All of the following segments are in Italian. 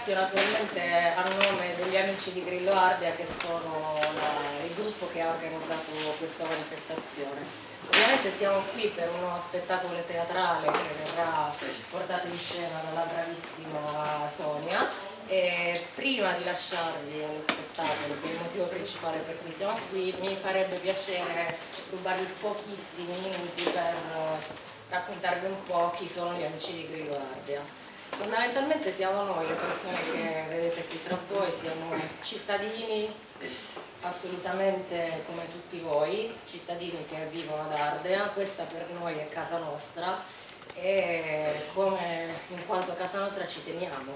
ringrazio naturalmente a nome degli amici di Grillo Ardea che sono il gruppo che ha organizzato questa manifestazione. Ovviamente siamo qui per uno spettacolo teatrale che verrà portato in scena dalla bravissima Sonia e prima di lasciarvi allo spettacolo, che è il motivo principale per cui siamo qui, mi farebbe piacere rubarvi pochissimi minuti per raccontarvi un po' chi sono gli amici di Grillo Ardea. Fondamentalmente siamo noi, le persone che vedete qui tra voi, siamo cittadini assolutamente come tutti voi, cittadini che vivono ad Ardea, questa per noi è casa nostra e come in quanto casa nostra ci teniamo,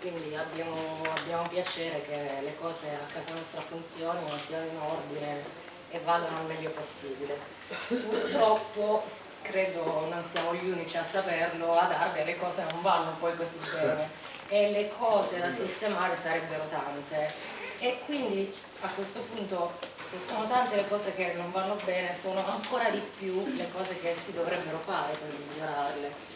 quindi abbiamo, abbiamo piacere che le cose a casa nostra funzionino, siano in ordine e vadano al meglio possibile. Purtroppo credo non siamo gli unici a saperlo, ad Ardea le cose non vanno poi così bene e le cose da sistemare sarebbero tante. E quindi a questo punto se sono tante le cose che non vanno bene sono ancora di più le cose che si dovrebbero fare per migliorarle.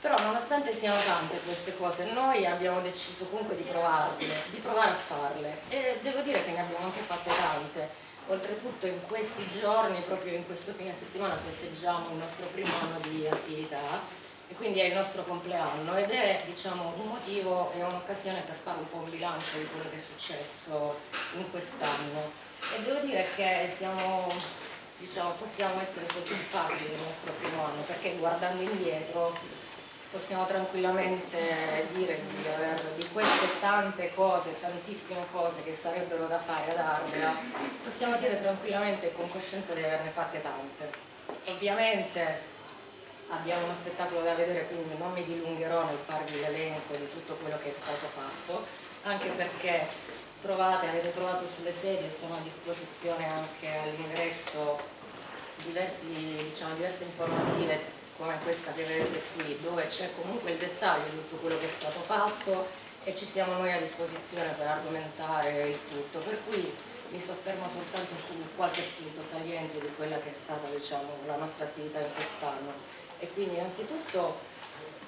Però nonostante siano tante queste cose noi abbiamo deciso comunque di provarle di provare a farle. E devo dire che ne abbiamo anche fatte tante oltretutto in questi giorni proprio in questo fine settimana festeggiamo il nostro primo anno di attività e quindi è il nostro compleanno ed è diciamo, un motivo e un'occasione per fare un po' un bilancio di quello che è successo in quest'anno. E devo dire che siamo, diciamo, possiamo essere soddisfatti del nostro primo anno perché guardando indietro possiamo tranquillamente dire di, aver, di queste tante cose, tantissime cose che sarebbero da fare ad Ardea, possiamo dire tranquillamente e con coscienza di averne fatte tante. Ovviamente abbiamo uno spettacolo da vedere quindi non mi dilungherò nel farvi l'elenco di tutto quello che è stato fatto anche perché trovate, avete trovato sulle sedie sono a disposizione anche all'ingresso diciamo, diverse informative come questa che vedete qui dove c'è comunque il dettaglio di tutto quello che è stato fatto e ci siamo noi a disposizione per argomentare il tutto. Per cui mi soffermo soltanto su qualche punto saliente di quella che è stata diciamo, la nostra attività in quest'anno. E quindi innanzitutto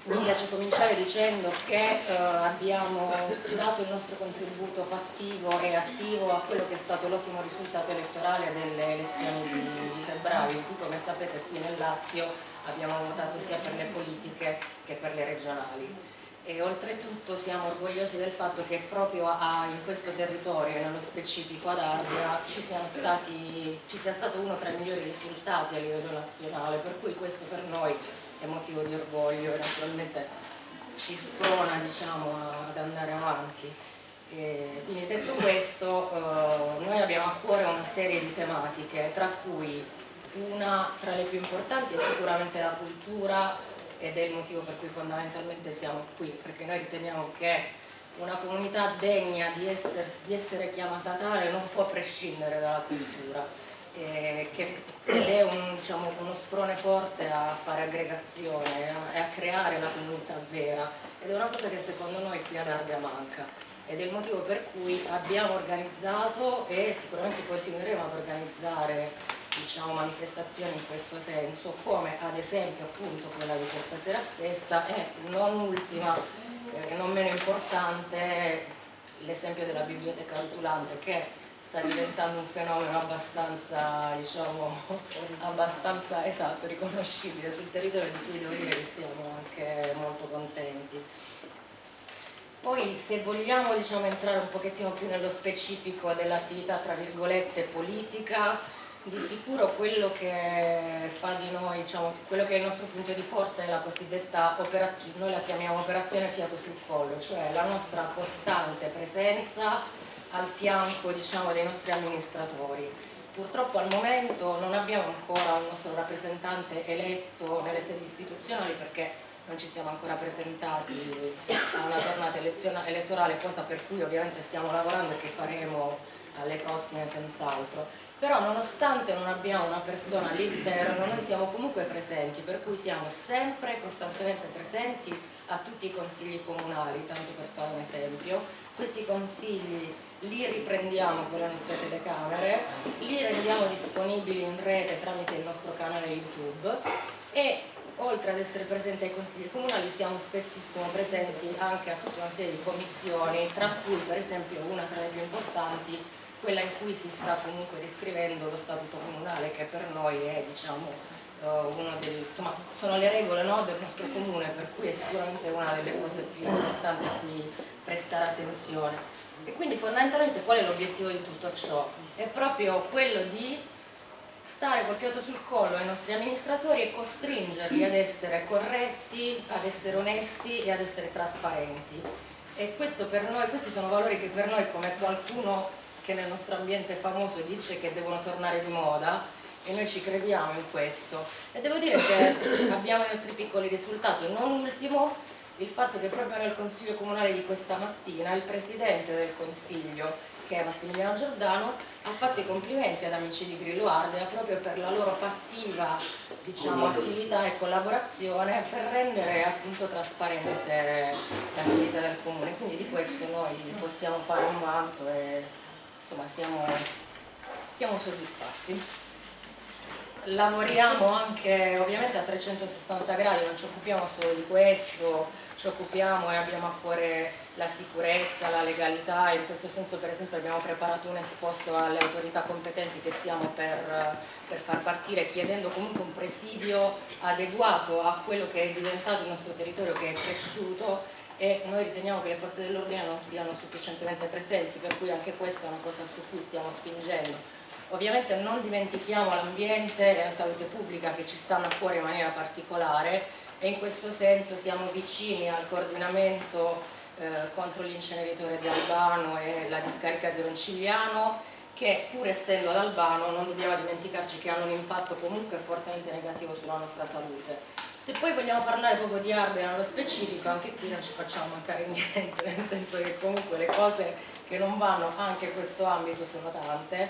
mi piace cominciare dicendo che eh, abbiamo dato il nostro contributo fattivo e attivo a quello che è stato l'ottimo risultato elettorale delle elezioni di, di febbraio, in cui come sapete qui nel Lazio abbiamo votato sia per le politiche che per le regionali. E oltretutto siamo orgogliosi del fatto che proprio a, in questo territorio nello specifico ad Ardea ci, stati, ci, sia stato uno tra i migliori risultati a livello nazionale per cui questo per noi è motivo di orgoglio e naturalmente ci sprona diciamo, ad andare avanti. E quindi detto questo eh, noi abbiamo a cuore una serie di tematiche tra cui una tra le più importanti è sicuramente la cultura ed è il motivo per cui fondamentalmente siamo qui, perché noi riteniamo che una comunità degna di essere, di essere chiamata tale non può prescindere dalla cultura che, ed è un, diciamo, uno sprone forte a fare aggregazione e a creare la comunità vera. Ed è una cosa che secondo noi qui ad Ardea manca. Ed è il motivo per cui abbiamo organizzato e sicuramente continueremo ad organizzare diciamo, manifestazioni in questo senso, come ad esempio appunto quella di questa sera stessa e non ultima, eh, non meno importante, l'esempio della biblioteca rotulante che sta diventando un fenomeno abbastanza, diciamo, abbastanza esatto, riconoscibile sul territorio di cui devo dire che siamo anche molto contenti. Poi se vogliamo diciamo, entrare un pochettino più nello specifico dell'attività tra virgolette politica, di sicuro quello che fa di noi, diciamo, quello che è il nostro punto di forza è la cosiddetta operazione, noi la chiamiamo operazione fiato sul collo, cioè la nostra costante presenza al fianco diciamo, dei nostri amministratori. Purtroppo al momento non abbiamo ancora un nostro rappresentante eletto nelle sedi istituzionali perché non ci siamo ancora presentati a una tornata elettorale, cosa per cui ovviamente stiamo lavorando e che faremo alle prossime senz'altro però nonostante non abbiamo una persona all'interno noi siamo comunque presenti per cui siamo sempre costantemente presenti a tutti i consigli comunali tanto per fare un esempio. Questi consigli li riprendiamo con le nostre telecamere li rendiamo disponibili in rete tramite il nostro canale youtube e oltre ad essere presenti ai consigli comunali siamo spessissimo presenti anche a tutta una serie di commissioni, tra cui per esempio una tra le più importanti, quella in cui si sta comunque riscrivendo lo statuto comunale che per noi è diciamo eh, dei, insomma sono le regole no, del nostro comune per cui è sicuramente una delle cose più importanti a cui prestare attenzione e quindi fondamentalmente qual è l'obiettivo di tutto ciò? È proprio quello di stare col fiato sul collo ai nostri amministratori e costringerli ad essere corretti, ad essere onesti e ad essere trasparenti. E per noi, questi sono valori che per noi, come qualcuno che nel nostro ambiente famoso dice che devono tornare di moda, e noi ci crediamo in questo. E devo dire che abbiamo i nostri piccoli risultati, non ultimo il fatto che proprio nel Consiglio Comunale di questa mattina il Presidente del Consiglio che è Massimiliano Giordano, ha fatto i complimenti ad Amici di Grillo Ardea proprio per la loro fattiva diciamo, attività e collaborazione per rendere appunto trasparente l'attività del Comune. Quindi di questo noi possiamo fare un vanto e insomma siamo, siamo soddisfatti. Lavoriamo anche ovviamente a 360 gradi, non ci occupiamo solo di questo, ci occupiamo e abbiamo a cuore la sicurezza, la legalità e in questo senso per esempio abbiamo preparato un esposto alle autorità competenti che stiamo per, per far partire chiedendo comunque un presidio adeguato a quello che è diventato il nostro territorio che è cresciuto e noi riteniamo che le forze dell'ordine non siano sufficientemente presenti per cui anche questa è una cosa su cui stiamo spingendo ovviamente non dimentichiamo l'ambiente e la salute pubblica che ci stanno a cuore in maniera particolare e in questo senso siamo vicini al coordinamento eh, contro l'inceneritore di Albano e la discarica di Roncigliano che pur essendo ad Albano non dobbiamo dimenticarci che hanno un impatto comunque fortemente negativo sulla nostra salute. Se poi vogliamo parlare proprio di Ardea nello specifico, anche qui non ci facciamo mancare niente, nel senso che comunque le cose che non vanno anche in questo ambito sono tante.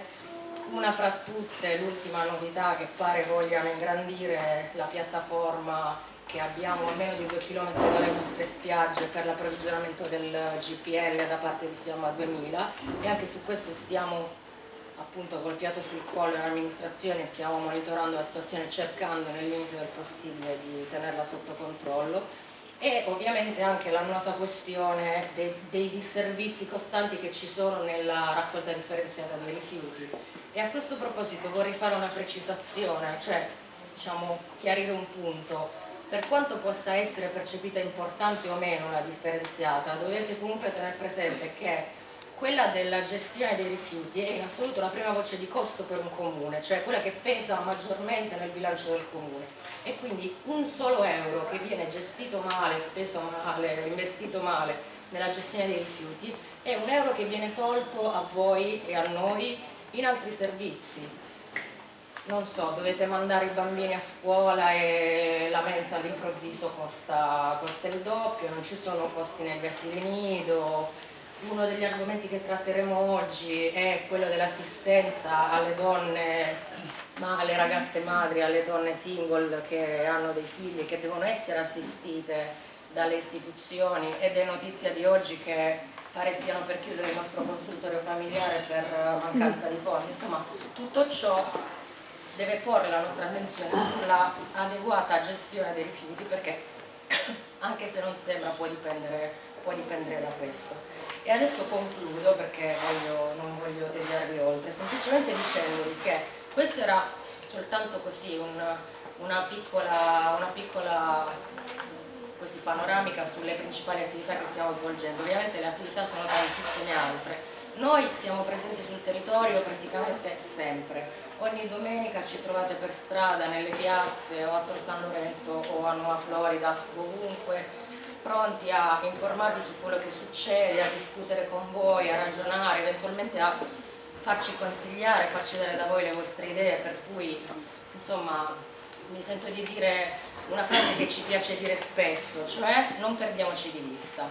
Una fra tutte, l'ultima novità che pare vogliano ingrandire la piattaforma che abbiamo a meno di due chilometri dalle nostre spiagge per l'approvvigionamento del GPL da parte di Fiamma 2000 e anche su questo stiamo appunto col fiato sul collo in amministrazione stiamo monitorando la situazione cercando nel limite del possibile di tenerla sotto controllo. E ovviamente anche la nostra questione dei, dei disservizi costanti che ci sono nella raccolta differenziata dei rifiuti. E a questo proposito vorrei fare una precisazione, cioè diciamo chiarire un punto. Per quanto possa essere percepita importante o meno la differenziata, dovete comunque tenere presente che quella della gestione dei rifiuti è in assoluto la prima voce di costo per un comune, cioè quella che pesa maggiormente nel bilancio del comune. E quindi un solo euro che viene gestito male, speso male, investito male nella gestione dei rifiuti è un euro che viene tolto a voi e a noi in altri servizi. Non so, dovete mandare i bambini a scuola e la mensa all'improvviso costa, costa, il doppio, non ci sono posti negli asili nido, uno degli argomenti che tratteremo oggi è quello dell'assistenza alle donne, ma alle ragazze madri, alle donne single che hanno dei figli che devono essere assistite dalle istituzioni ed è notizia di oggi che pare stiano per chiudere il nostro consultorio familiare per mancanza di fondi, insomma tutto ciò deve porre la nostra attenzione sulla adeguata gestione dei rifiuti perché anche se non sembra può dipendere, può dipendere da questo. E adesso concludo perché voglio, non voglio tediarvi oltre, semplicemente dicendovi che questo era soltanto così un, una piccola, una piccola così, panoramica sulle principali attività che stiamo svolgendo, ovviamente le attività sono tantissime altre. Noi siamo presenti sul territorio praticamente sempre, Ogni domenica ci trovate per strada, nelle piazze o a Tor San Lorenzo o a Nuova Florida, ovunque, pronti a informarvi su quello che succede, a discutere con voi, a ragionare, eventualmente a farci consigliare, farci dare da voi le vostre idee, per cui insomma mi sento di dire una frase che ci piace dire spesso, cioè non perdiamoci di vista,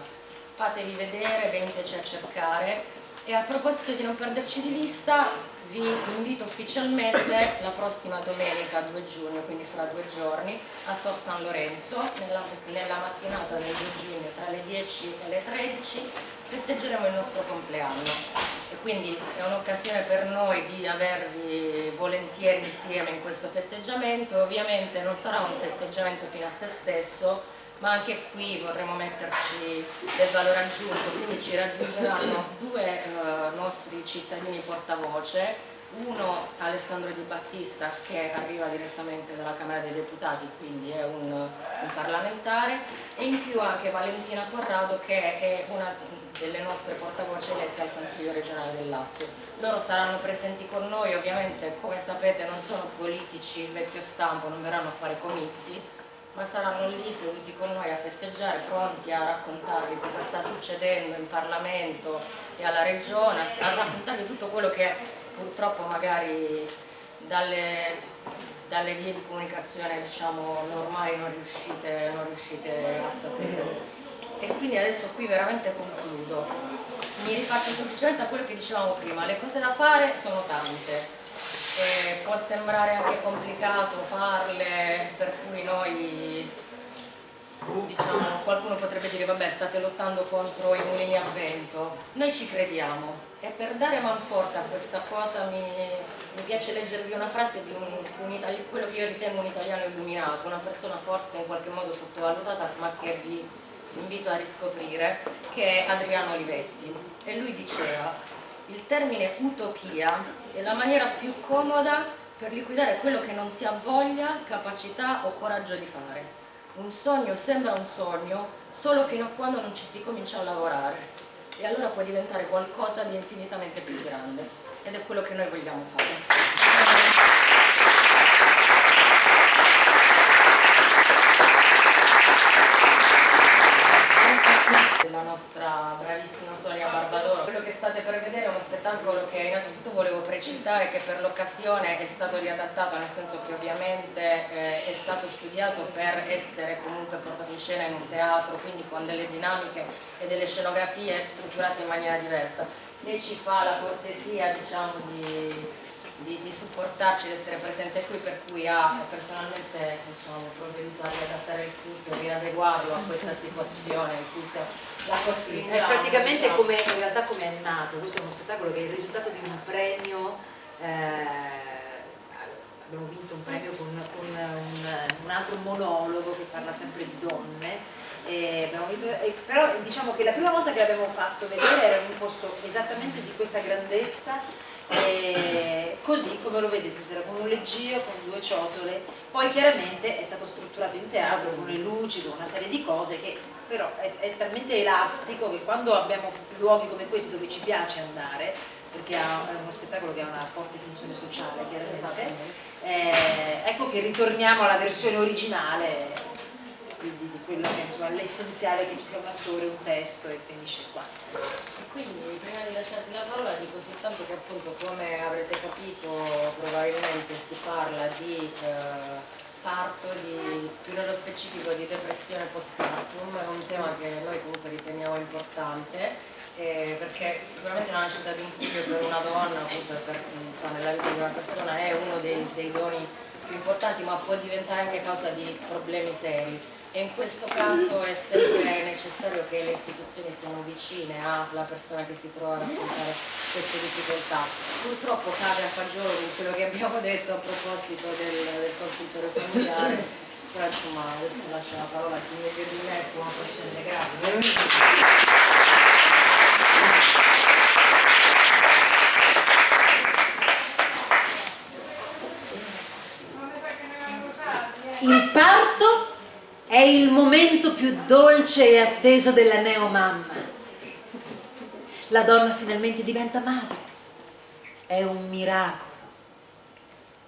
fatevi vedere, veniteci a cercare. E a proposito di non perderci di vista vi invito ufficialmente la prossima domenica 2 giugno, quindi fra due giorni, a Tor San Lorenzo, nella, nella mattinata del 2 giugno tra le 10 e le 13 festeggeremo il nostro compleanno. e quindi è un'occasione per noi di avervi volentieri insieme in questo festeggiamento, ovviamente non sarà un festeggiamento fino a se stesso, ma anche qui vorremmo metterci del valore aggiunto, quindi ci raggiungeranno due eh, nostri cittadini portavoce, uno Alessandro Di Battista che arriva direttamente dalla Camera dei Deputati, quindi è un, un parlamentare, e in più anche Valentina Corrado che è una delle nostre portavoce elette al Consiglio regionale del Lazio. Loro saranno presenti con noi, ovviamente come sapete non sono politici vecchio stampo, non verranno a fare comizi, ma saranno lì seduti con noi a festeggiare, pronti a raccontarvi cosa sta succedendo in Parlamento e alla Regione, a raccontarvi tutto quello che purtroppo magari dalle, dalle vie di comunicazione diciamo, normali non riuscite, non riuscite a sapere. E quindi adesso qui veramente concludo. Mi rifaccio semplicemente a quello che dicevamo prima, le cose da fare sono tante, e può sembrare anche complicato farle, per cui noi diciamo, qualcuno potrebbe dire vabbè state lottando contro i mulini a vento, noi ci crediamo. E per dare manforte a questa cosa mi, mi piace leggervi una frase di un, un quello che io ritengo un italiano illuminato, una persona forse in qualche modo sottovalutata ma che vi invito a riscoprire, che è Adriano Olivetti. E lui diceva il termine utopia è la maniera più comoda per liquidare quello che non si ha voglia, capacità o coraggio di fare. Un sogno sembra un sogno solo fino a quando non ci si comincia a lavorare. E allora può diventare qualcosa di infinitamente più grande. Ed è quello che noi vogliamo fare. Della nostra bravissima Sonia Barbadoro. Quello che state per vedere è uno spettacolo che innanzitutto volevo precisare che per l'occasione è stato riadattato, nel senso che ovviamente eh, è stato studiato per essere comunque portato in scena in un teatro, quindi con delle dinamiche e delle scenografie strutturate in maniera diversa. Lei ci fa la cortesia diciamo, di di, di supportarci, di essere presente qui, per cui ha personalmente diciamo, provveduto a riadattare il tutto, riadeguarlo a questa situazione in cui la costringiamo. È praticamente diciamo. come, in realtà come è nato, questo è uno spettacolo che è il risultato di un premio eh, abbiamo vinto un premio con, con un, un, altro monologo che parla sempre di donne eh, visto, eh, però diciamo che la prima volta che l'abbiamo fatto vedere era in un posto esattamente di questa grandezza e così come lo vedete sarà con un leggio, con due ciotole. Poi chiaramente è stato strutturato in teatro con le luci, con una serie di cose che però è, è talmente elastico che quando abbiamo luoghi come questi dove ci piace andare perché è uno spettacolo che ha una forte funzione sociale chiaramente eh, ecco che ritorniamo alla versione originale di, di quello che insomma l'essenziale che sia un attore, un testo e finisce qua. Insomma. Quindi prima di lasciarti la parola dico soltanto che appunto come avrete capito probabilmente si parla di eh, parto, di, più nello specifico di depressione postpartum, è un tema che noi comunque riteniamo importante eh, perché sicuramente la nascita di un figlio per una donna, comunque per, insomma, nella vita di una persona è uno dei, dei doni più importanti ma può diventare anche causa di problemi seri e in questo caso è sempre necessario che le istituzioni siano vicine alla persona che si trova ad affrontare queste difficoltà. Purtroppo cade a fagiolo di quello che abbiamo detto a proposito del, del consultore familiare, però insomma adesso lascio la parola a chi meglio di me può grazie. Il parto è il momento più dolce e atteso della neomamma. La donna finalmente diventa madre. È un miracolo.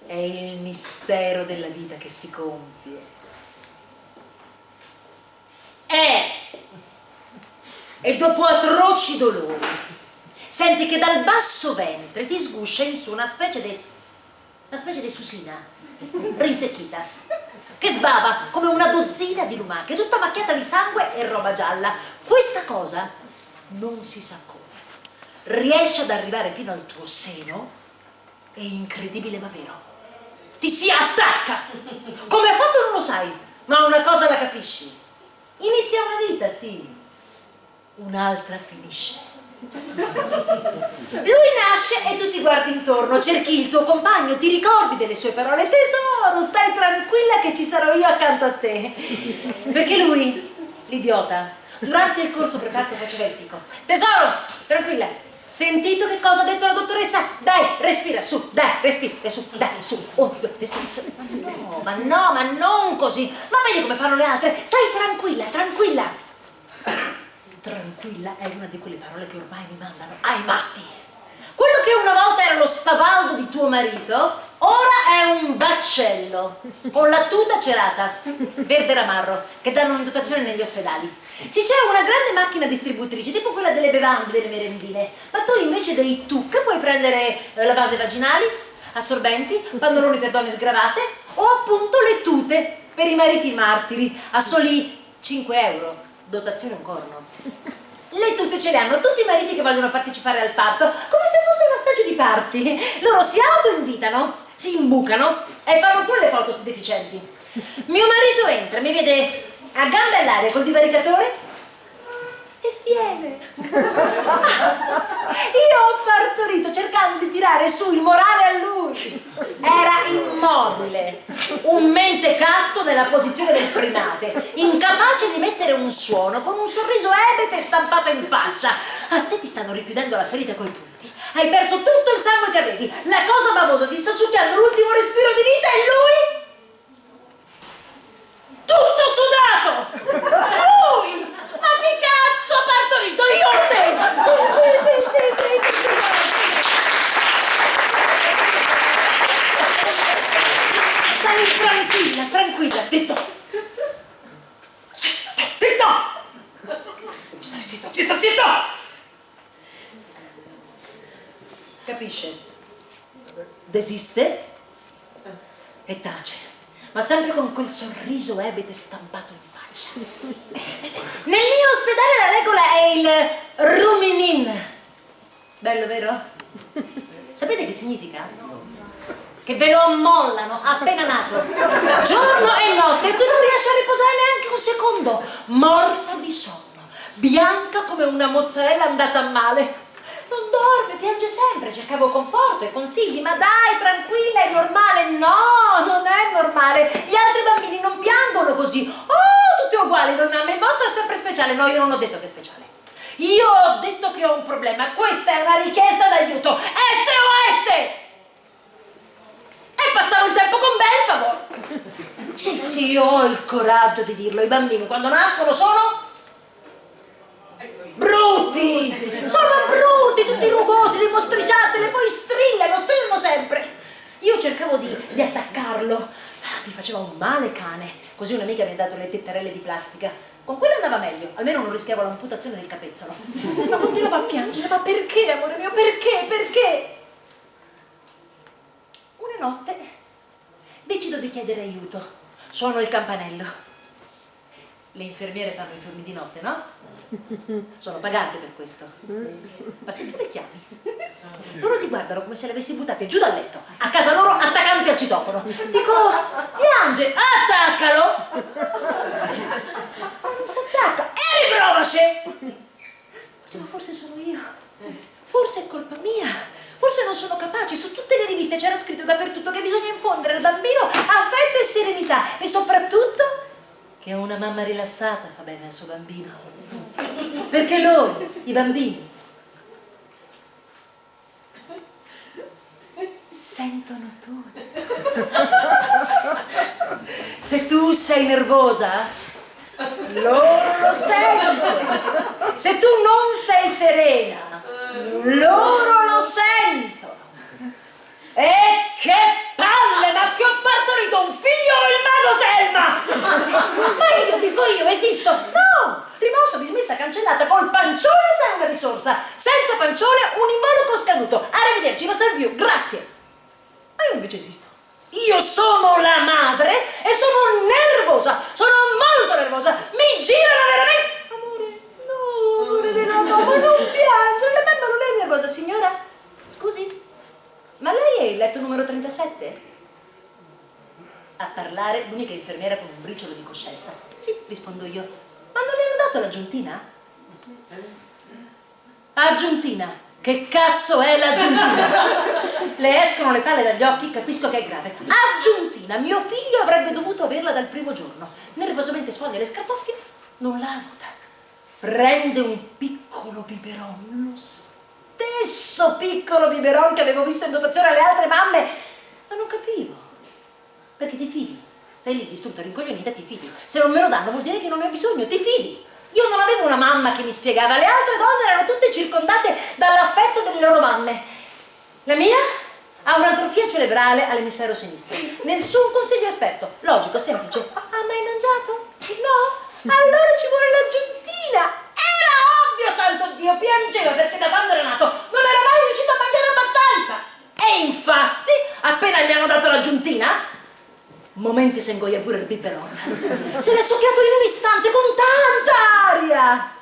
È il mistero della vita che si compie. È. E dopo atroci dolori, senti che dal basso ventre ti sguscia in su una specie di... una specie di susina, rinsecchita che sbava come una dozzina di lumache, tutta macchiata di sangue e roba gialla. Questa cosa non si sa come. Riesce ad arrivare fino al tuo seno è incredibile ma vero. Ti si attacca! Come ha fatto non lo sai, ma una cosa la capisci. Inizia una vita, sì. Un'altra finisce. Lui nasce e tu ti guardi intorno, cerchi il tuo compagno, ti ricordi delle sue parole, tesoro, stai tranquilla che ci sarò io accanto a te. Perché lui, l'idiota, durante il corso preparato faceva il fico. Tesoro, tranquilla, sentito che cosa ha detto la dottoressa? Dai, respira, su, dai, respira, su, dai, su, un, due, respira, su. Ma no, ma non così. Ma vedi come fanno le altre? Stai tranquilla, tranquilla. Tranquilla è una di quelle parole che ormai mi mandano ai matti. Quello che una volta era lo spavaldo di tuo marito, ora è un baccello, con la tuta cerata, verde ramarro, che danno in dotazione negli ospedali. Sì, c'è una grande macchina distributrice, tipo quella delle bevande, delle merendine, ma tu invece dei tuc puoi prendere eh, lavande vaginali, assorbenti, pannoloni per donne sgravate o appunto le tute per i mariti martiri a soli 5 euro dotazione un corno. Le tutte ce le hanno tutti i mariti che vogliono partecipare al parto, come se fosse una specie di party. Loro si autoinvitano, si imbucano e fanno pure le foto su deficienti. Mio marito entra, mi vede a gambe all'aria col divaricatore e sviene. Io ho partorito cercando di tirare su il morale a lui. Era immobile, un mentecatto nella posizione del primate, incapace di mettere un suono, con un sorriso ebete stampato in faccia. A te ti stanno richiudendo la ferita coi punti. Hai perso tutto il sangue che avevi. La cosa babosa ti sta succhiando l'ultimo respiro di vita e lui tutto sudato! Lui! Ma che cazzo ha partorito io o te? Stai tranquilla, tranquilla, zitto! Zitto! Zitto! Stai zitto, zitto, zitto! Capisce? Desiste e tace, ma sempre con quel sorriso ebete stampato in Nel mio ospedale la regola è il ruminin. Bello, vero? Sapete che significa? Che ve lo ammollano appena nato, giorno e notte, e tu non riesci a riposare neanche un secondo, morta di sonno, bianca come una mozzarella andata a male. Non dorme, piange sempre, cercavo conforto e consigli, ma dai, tranquilla, è normale. No, non è normale. Gli altri bambini non piangono così. Oh, tutti uguali, non il vostro è sempre speciale. No, io non ho detto che è speciale. Io ho detto che ho un problema. Questa è una richiesta d'aiuto. SOS! E passare il tempo con Belfagor. Sì, sì, io ho il coraggio di dirlo. I bambini quando nascono sono brutti! Sono brutti, tutti rugosi, li mostriciati, e poi strillano, strillano sempre. Io cercavo di, di attaccarlo, ah, mi faceva un male cane. Così un'amica mi ha dato le tettarelle di plastica. Con quella andava meglio, almeno non rischiavo l'amputazione del capezzolo. Ma continuava a piangere, ma perché, amore mio, perché, perché? Una notte decido di chiedere aiuto. Suono il campanello. Le infermiere fanno i turni di notte, no? Sono pagate per questo. Ma se tu le chiami, loro ti guardano come se le avessi buttate giù dal letto, a casa loro attaccandoti al citofono. Dico, piange, attaccalo! Non si attacca, e riprovaci! Ma forse sono io, forse è colpa mia, forse non sono capace, su tutte le riviste c'era scritto dappertutto che bisogna infondere al bambino affetto e serenità e soprattutto che una mamma rilassata fa bene al suo bambino. Perché loro, i bambini, sentono tutto. Se tu sei nervosa, loro lo sentono. Se tu non sei serena, loro lo sentono. E che palle, ma che ho partorito un figlio o il mago Telma? Ma io dico io, esisto? No! Rimosso, dismessa, cancellata, col pancione sei una risorsa. Senza pancione un involucro scaduto. Arrivederci, non serve più, grazie. Ma io invece esisto. Io sono la madre e sono nervosa, sono molto nervosa. Mi girano veramente... Amore, no, amore della mamma, non piangere, la mamma non è nervosa, signora. Scusi? Ma lei è il letto numero 37? A parlare l'unica infermiera con un briciolo di coscienza. Sì, rispondo io. Ma non le hanno dato l'aggiuntina? Aggiuntina. Che cazzo è l'aggiuntina? Le escono le palle dagli occhi, capisco che è grave. Aggiuntina, mio figlio avrebbe dovuto averla dal primo giorno. Nervosamente sfoglia le scartoffie, non la vota. Prende un piccolo biberon, lo stesso piccolo biberon che avevo visto in dotazione alle altre mamme, ma non capivo. Perché ti fidi? Sei lì distrutta, rincoglionita, ti fidi. Se non me lo danno vuol dire che non ne ho bisogno, ti fidi. Io non avevo una mamma che mi spiegava, le altre donne erano tutte circondate dall'affetto delle loro mamme. La mia ha un'atrofia cerebrale all'emisfero sinistro. Nessun consiglio esperto. Logico, semplice. Ha mai mangiato? No? Allora ci vuole l'aggiuntina. Era ovvio, santo Dio, piangeva perché da quando era nato non era mai riuscito a mangiare abbastanza. E infatti, appena gli hanno dato l'aggiuntina, momenti se ingoia pure il biberon. Se l'è soffiato in un istante con tanta aria.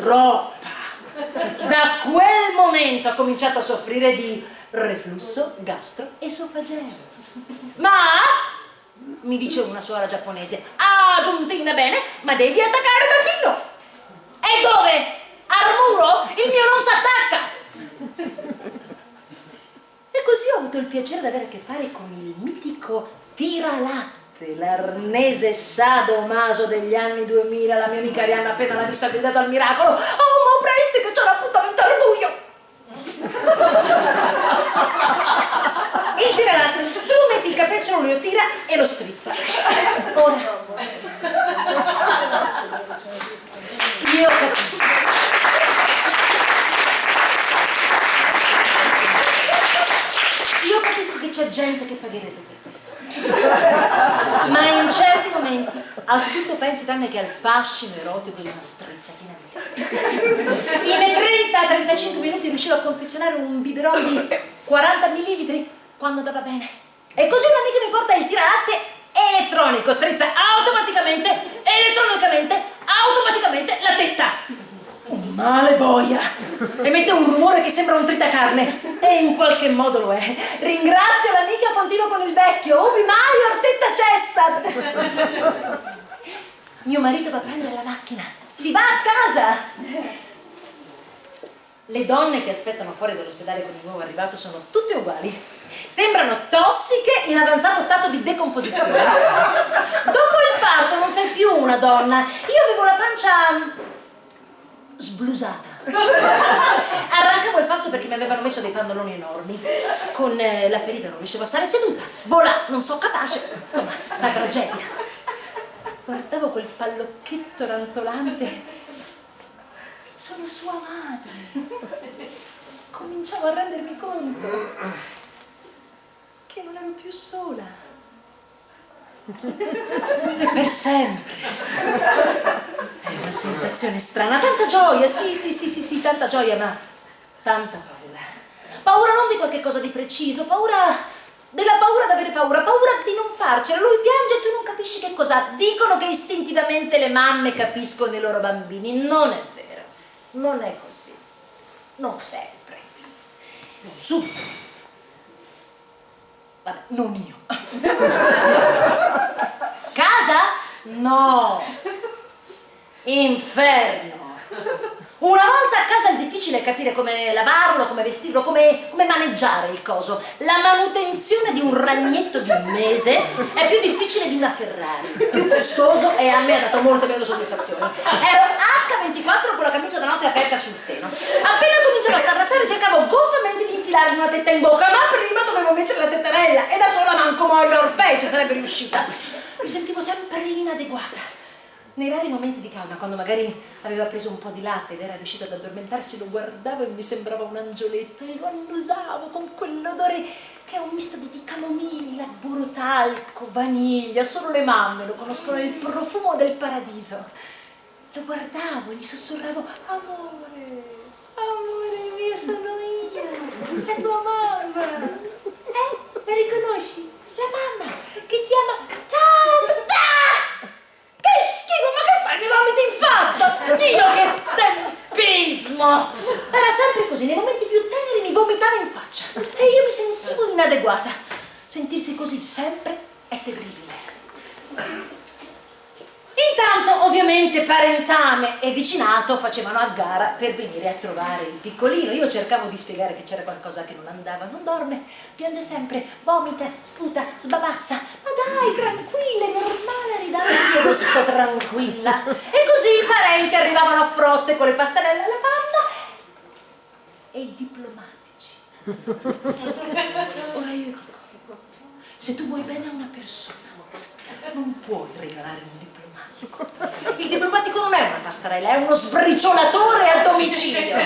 Troppa. Da quel momento ha cominciato a soffrire di reflusso gastroesofageo. Ma, mi dice una suora giapponese, ah, giuntina bene, ma devi attaccare il bambino. E dove? Al muro? Il mio non si attacca. E così ho avuto il piacere di avere a che fare con il mitico tiralatte, l'arnese sadomaso degli anni 2000, la mia amica Arianna appena l'ha vista ha gridato al miracolo, oh ma presti che c'è l'appuntamento al buio! il tiralatte, tu metti il capezzolo, lui lo tira e lo strizza. Ora, io capisco. Io capisco che c'è gente che pagherebbe per questo. Ma in certi momenti a tutto pensi tranne che al fascino erotico di una strizzatina di tette. In 30-35 minuti riuscivo a confezionare un biberon di 40 ml quando andava bene. E così un amico mi porta il tiralatte elettronico, strizza automaticamente, elettronicamente, automaticamente la tetta male boia. Emette un rumore che sembra un tritacarne. E in qualche modo lo è. Ringrazio l'amica continuo con il vecchio. Ubi mai ortetta cessat mio marito va a prendere la macchina. Si va a casa. Le donne che aspettano fuori dall'ospedale con il nuovo arrivato sono tutte uguali. Sembrano tossiche in avanzato stato di decomposizione. Dopo il parto non sei più una donna. Io avevo la pancia sblusata. Arrancavo il passo perché mi avevano messo dei pannoloni enormi. Con eh, la ferita non riuscivo a stare seduta. Volà, non so capace. Insomma, una tragedia. Guardavo quel pallocchetto rantolante. Sono sua madre. Cominciavo a rendermi conto che non ero più sola. Per sempre. È una sensazione strana, tanta gioia, sì, sì, sì, sì, sì, tanta gioia, ma tanta paura. Paura non di qualche cosa di preciso, paura della paura di avere paura, paura di non farcela. Lui piange e tu non capisci che cosa. Dicono che istintivamente le mamme capiscono i loro bambini. Non è vero, non è così. Non sempre. Non subito. Vabbè, non io. Casa? No. Inferno! Una volta a casa è difficile capire come lavarlo, come vestirlo, come, come, maneggiare il coso. La manutenzione di un ragnetto di un mese è più difficile di una Ferrari, più costoso e a me ha dato molte meno soddisfazioni. Ero H24 con la camicia da notte aperta sul seno. Appena cominciavo a sarrazzare cercavo goffamente di infilargli una tetta in bocca, ma prima dovevo mettere la tettarella e da sola manco Moira Orfei ci sarebbe riuscita. Mi sentivo sempre inadeguata. Nei rari momenti di calma, quando magari aveva preso un po' di latte ed era riuscito ad addormentarsi, lo guardavo e mi sembrava un angioletto e lo annusavo con quell'odore che è un misto di, camomilla, burro talco, vaniglia, solo le mamme lo conoscono, il profumo del paradiso. Lo guardavo e gli sussurravo, amore, amore mio sono io, la tua mamma. Eh, la riconosci? La mamma che ti ama tanto, tanto. Che schifo, ma che fai? Mi vomiti in faccia! Dio, che tempismo! Era sempre così, nei momenti più teneri mi vomitava in faccia e io mi sentivo inadeguata. Sentirsi così sempre è terribile. Intanto, ovviamente, parentame e vicinato facevano a gara per venire a trovare il piccolino. Io cercavo di spiegare che c'era qualcosa che non andava. Non dorme, piange sempre, vomita, sputa, sbavazza. Ma dai, tranquilla, è normale, ridare io sto tranquilla. E così i parenti arrivavano a frotte con le pastarelle alla panna e i diplomatici. Ora io dico, se tu vuoi bene a una persona, non puoi regalare un diplomatico. Il diplomatico non è una pastarella, è uno sbriciolatore a domicilio.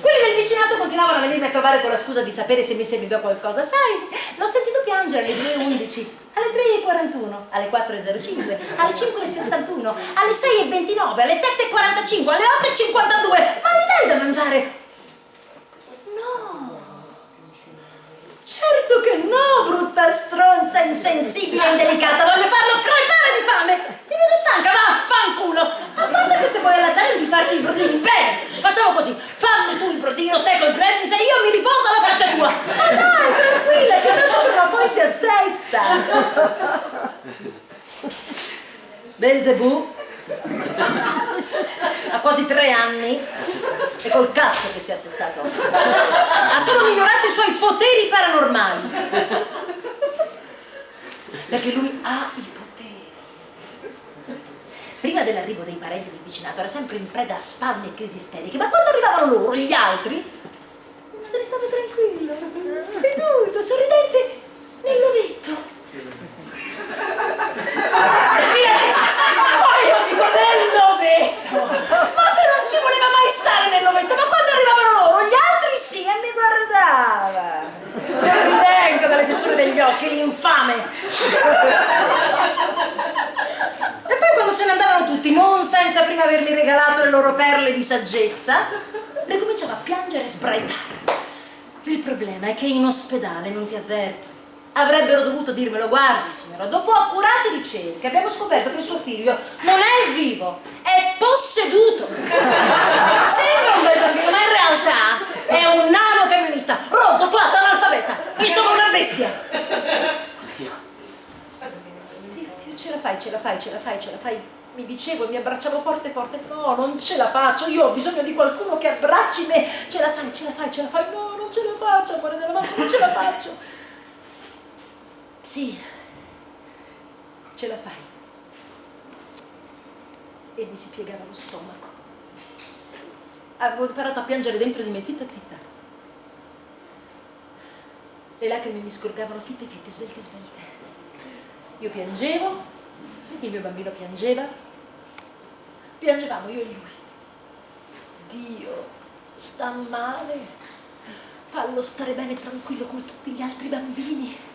Quelli del vicinato continuavano a venirmi a trovare con la scusa di sapere se mi serviva qualcosa. Sai, l'ho sentito piangere alle 2.11, alle 3.41, alle 4.05, alle 5.61, alle 6.29, alle 7.45, alle 8.52. Ma gli dai da mangiare? No! Certo che no, brutta stronza, insensibile e indelicata, voglio farlo crepare di fame! Ti vedo stanca, vaffanculo! A parte che se vuoi allattare devi farti i brodini, bene! Facciamo così, fammi tu il brodino, stai col gremlin, se io mi riposo alla faccia tua! Ma dai, tranquilla, che tanto prima poi si assesta! Belzebù ha quasi tre anni e col cazzo che si è assestato ha solo migliorato i suoi poteri paranormali. Perché lui ha i poteri. Prima dell'arrivo dei parenti del vicinato era sempre in preda a spasmi e crisi isteriche. Ma quando arrivavano loro, gli altri se ne stava tranquillo seduto, sorridente nell'ovetto poi io dico nell'ovetto ma se non ci voleva mai stare nell'ovetto ma quando arrivavano loro gli altri sì e guardava sorridente dalle fessure degli occhi l'infame! E poi quando se ne andavano tutti non senza prima avermi regalato le loro perle di saggezza ricominciava a piangere e sbraitare. Il problema è che in ospedale non ti avverto avrebbero dovuto dirmelo, guardi signora, dopo accurate ricerche abbiamo scoperto che suo figlio non è vivo, è posseduto. Sembra un bel bambino, ma in realtà è un nano camionista, rozzo, flatto, analfabeta, insomma una bestia. Oddio, Dio, Dio, ce la fai, ce la fai, ce la fai, ce la fai. Mi dicevo e mi abbracciavo forte forte, no, non ce la faccio, io ho bisogno di qualcuno che abbracci me, ce la fai, ce la fai, ce la fai, no, non ce la faccio, amore della mamma, non ce la faccio. Sì, ce la fai. E mi si piegava lo stomaco. Avevo imparato a piangere dentro di me, zitta zitta. Le lacrime mi scorgavano fitte fitte, svelte svelte. Io piangevo, il mio bambino piangeva. Piangevamo io e lui. Dio, sta male. Fallo stare bene tranquillo come tutti gli altri bambini.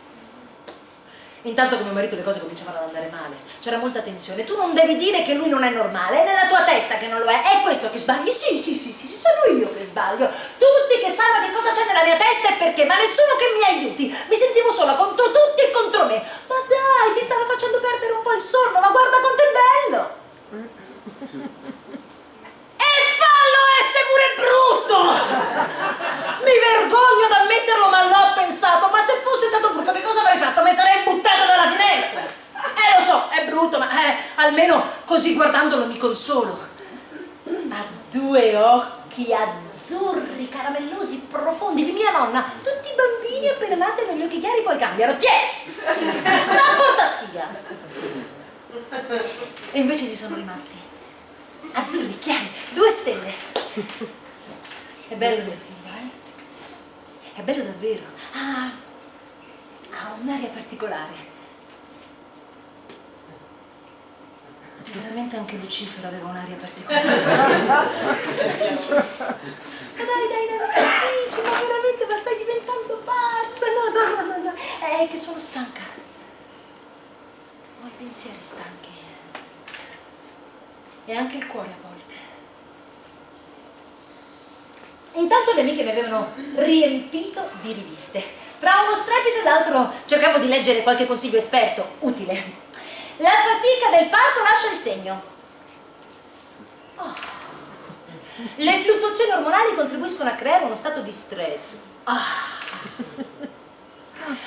Intanto con mio marito le cose cominciavano ad andare male, c'era molta tensione. Tu non devi dire che lui non è normale, è nella tua testa che non lo è. È questo che sbagli? Sì, sì, sì, sì, sì, sono io che sbaglio. Tutti che sanno che cosa c'è nella mia testa e perché, ma nessuno che mi aiuti. Mi sentivo sola contro tutti e contro me. Ma dai, ti stava facendo perdere un po' il sonno, ma guarda quanto è bello. E fallo essere pure brutto! Mi vergogno ad ammetterlo, ma l'ho pensato. Ma se fosse stato brutto, che cosa avrei fatto? Mi sarei buttato dalla finestra. Eh, lo so, è brutto, ma eh, almeno così guardandolo mi consolo. Ha due occhi azzurri, caramellosi, profondi, di mia nonna. Tutti i bambini appena nati hanno gli occhi chiari, poi cambiano. Tiè! Sta a porta sfiga. E invece ci sono rimasti azzurri, chiari, due stelle. È bello mio figlio? È bello davvero. Ha, ha un'aria particolare. Veramente anche Lucifero aveva un'aria particolare. Ma dai, dai, dai, capisci, ma veramente, ma stai diventando pazza. No, no, no, no, no. È che sono stanca. Ho i pensieri stanchi. E anche il cuore a volte. Intanto le amiche mi avevano riempito di riviste. Tra uno strepito e l'altro cercavo di leggere qualche consiglio esperto, utile. La fatica del parto lascia il segno. Oh. Le fluttuazioni ormonali contribuiscono a creare uno stato di stress. Ah.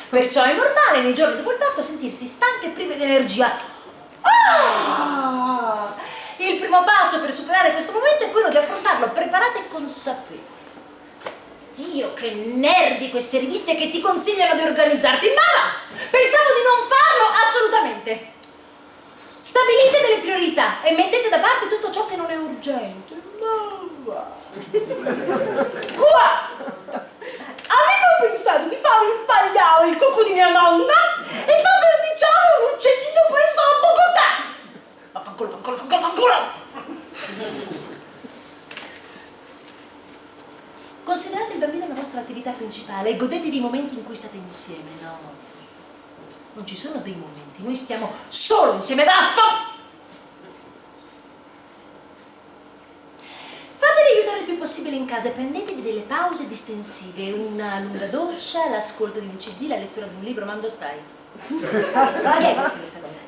Perciò è normale nei giorni dopo il parto sentirsi stanche e prive di energia. Ah! passo per superare questo momento è quello di affrontarlo preparate e consapevoli. Dio, che nervi queste riviste che ti consigliano di organizzarti, ma va! Pensavo di non farlo assolutamente. Stabilite delle priorità e mettete da parte tutto ciò che non è urgente. Ma va! Qua! Avevo pensato di fare il pagliao, il cucù di mia nonna e far verniciare un uccellino preso a Bogotà! Vaffanculo, fanculo, fanculo, fanculo! Considerate il bambino la vostra attività principale e godetevi i momenti in cui state insieme, no? Non ci sono dei momenti, noi stiamo solo insieme, vaffa! Fatevi aiutare il più possibile in casa e prendetevi delle pause distensive, una lunga doccia, l'ascolto di un cd, la lettura di un libro, mando stai? Ma chi è che questa cosa?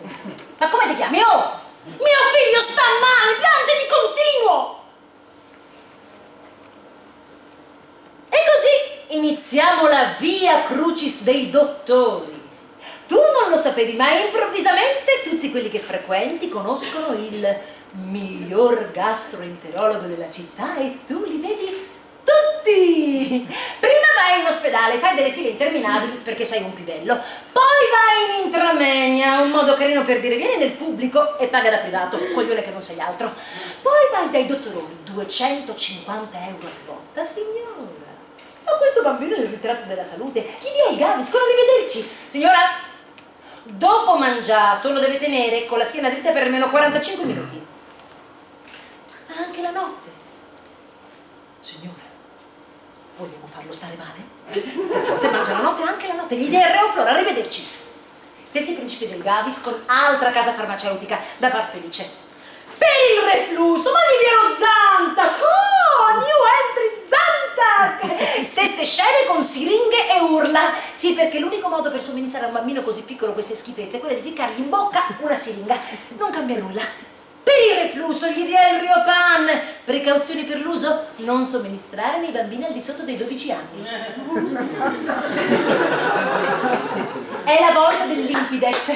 Ma come ti chiami? Oh! Mio figlio sta male, piange di continuo! E così iniziamo la via crucis dei dottori. Tu non lo sapevi, ma improvvisamente tutti quelli che frequenti conoscono il miglior gastroenterologo della città e tu li vedi tutti! Prima vai in ospedale, fai delle file interminabili perché sei un pivello, poi vai in intramenia, un modo carino per dire vieni nel pubblico e paga da privato, coglione che non sei altro. Poi vai dai dottoroni, 250 euro a volta, signora. Ma questo bambino è il ritratto della salute. Chi dia il Gavis? Quando rivederci? Signora, dopo mangiato lo deve tenere con la schiena dritta per almeno 45 minuti. Ma anche la notte. Signora, vogliamo farlo stare male? Se mangia la notte, anche la notte. Gli dia il Reoflor, arrivederci. Stessi principi del Gavis con altra casa farmaceutica da far felice. Per il reflusso, ma gli dirò Zantac! Oh, new entry Zantac! Stesse scene con siringhe e urla. Sì, perché l'unico modo per somministrare a un bambino così piccolo queste schifezze è quello di ficcargli in bocca una siringa. Non cambia nulla. Per il reflusso gli dia il Riopan. Precauzioni per l'uso? Non somministrare nei bambini al di sotto dei 12 anni. È la volta del Limpidex.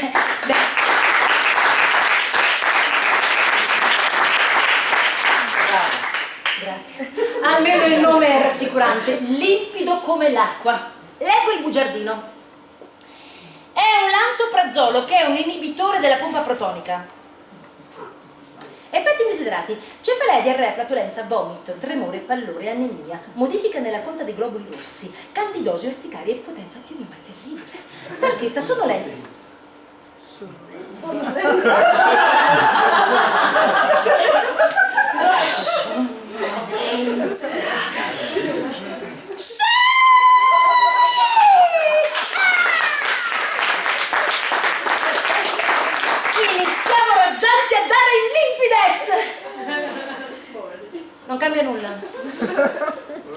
Beh, Grazie. Almeno il nome è rassicurante, limpido come l'acqua. Leggo il bugiardino. È un lansoprazolo che è un inibitore della pompa protonica. Effetti desiderati: cefalea, diarrea, flatulenza, vomito, tremore, pallore, anemia, modifica nella conta dei globuli rossi, candidosi, orticaria e potenza. Dio mio, ma è terribile. Stanchezza. Sonnolenza. Sonnolenza. Sì! Iniziamo raggianti a dare il Limpidex! Non cambia nulla.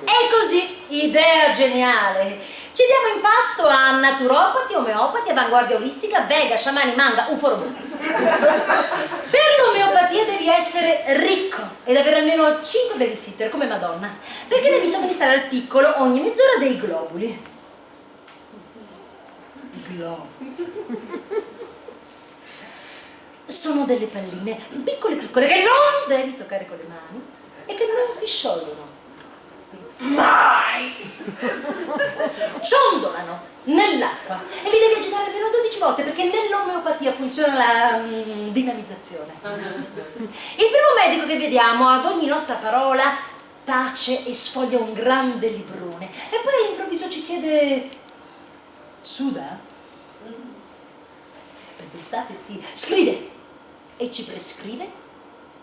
E così, idea geniale. Ci diamo in pasto a naturopati, omeopati, avanguardia olistica, vega, sciamani, manga, uforobù. Per l'omeopatia devi essere ricco ed avere almeno 5 babysitter come Madonna, perché devi somministrare al piccolo ogni mezz'ora dei globuli. Globuli. Sono delle palline piccole piccole che non devi toccare con le mani e che non si sciolgono. Mai! Ciondolano nell'acqua e li devi agitare almeno 12 volte perché nell'omeopatia funziona la mm, dinamizzazione. Il primo medico che vediamo ad ogni nostra parola tace e sfoglia un grande librone e poi all'improvviso ci chiede suda? Per d'estate sì, scrive e ci prescrive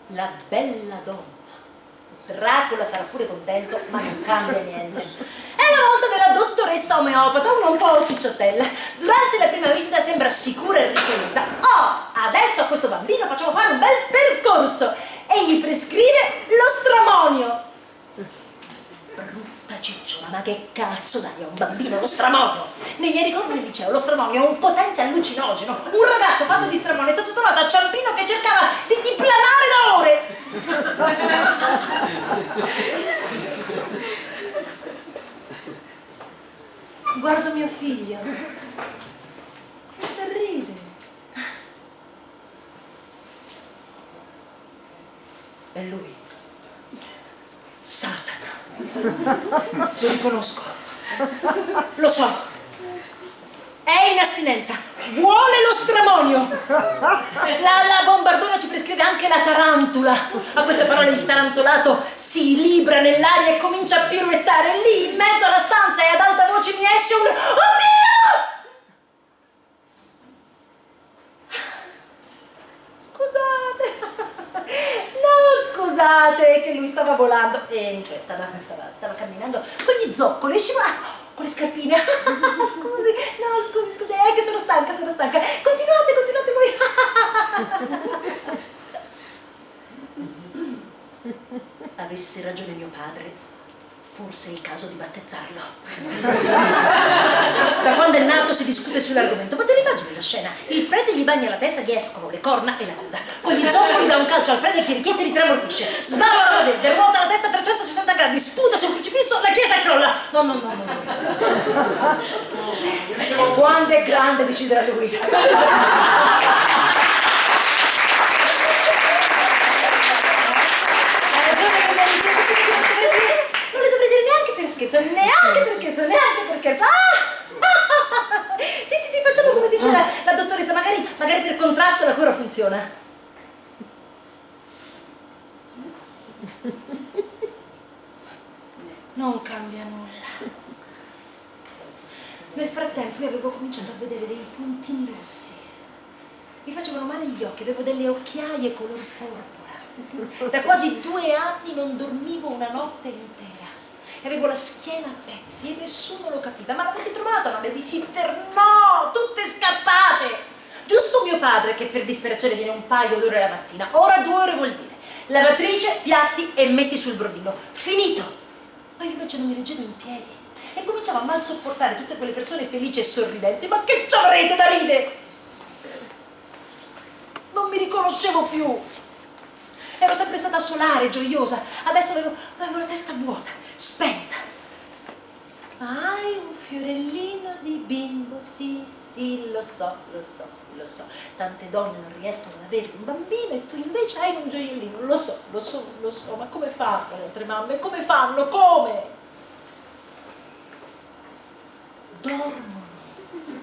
la bella donna. Dracula sarà pure contento, ma non cambia niente. È la volta della dottoressa omeopata, una un po' cicciottella. Durante la prima visita sembra sicura e risoluta. Oh, adesso a questo bambino facciamo fare un bel percorso e gli prescrive lo stramonio. Brutta cicciola, ma che cazzo dai a un bambino lo stramonio? Nei miei ricordi del liceo lo stramonio è un potente allucinogeno. Un ragazzo fatto di stramonio è stato trovato a Ciampino che cercava di diplanare da ore. Guardo mio figlio e sorride. E lui, Satana. Lo riconosco. Lo so. È in astinenza. Vuole lo stramonio. La, la bombardona ci prescrive anche la tarantula. A queste parole il tarantolato si libra nell'aria e comincia a piruettare. Lì, in mezzo alla stanza e ad alta voce mi esce un... Oddio! Scusate. No, scusate, che lui stava volando, e cioè stava, stava, stava camminando con gli zoccoli, scivolando con le scarpine. scusi, no, scusi, scusi, è che sono stanca, sono stanca. Continuate, continuate voi. Avesse ragione mio padre Forse è il caso di battezzarlo. da quando è nato si discute sull'argomento, ma te la scena? Il prete gli bagna la testa, gli escono le corna e la coda. Con gli zoccoli dà un calcio al prete che richiede e ritramordisce. Sbava la verde, ruota la testa a 360 gradi, sputa sul crocifisso, la chiesa crolla. No, no, no, no. no. Quando è grande deciderà lui. per scherzo, neanche per scherzo, neanche per scherzo. Ah! sì, sì, sì, facciamo come dice la, la dottoressa, magari, magari per contrasto la cura funziona. Non cambia nulla. Nel frattempo io avevo cominciato a vedere dei puntini rossi. Mi facevano male gli occhi, avevo delle occhiaie color porpora. Da quasi due anni non dormivo una notte intera e avevo la schiena a pezzi e nessuno lo capiva. Ma l'avete trovata una babysitter? No, tutte scappate! Giusto mio padre che per disperazione viene un paio d'ore la mattina. Ora due ore vuol dire lavatrice, piatti e metti sul brodino. Finito! Ma io invece non mi reggevo in piedi e cominciavo a mal sopportare tutte quelle persone felici e sorridenti. Ma che ci avrete da ridere? Non mi riconoscevo più. Ero sempre stata solare, gioiosa. Adesso avevo, avevo la testa vuota, spenta. Hai un fiorellino di bimbo, sì, sì, lo so, lo so, lo so. Tante donne non riescono ad avere un bambino e tu invece hai un gioiellino. Lo so, lo so, lo so, ma come fanno le altre mamme? Come fanno? Come? Dormono.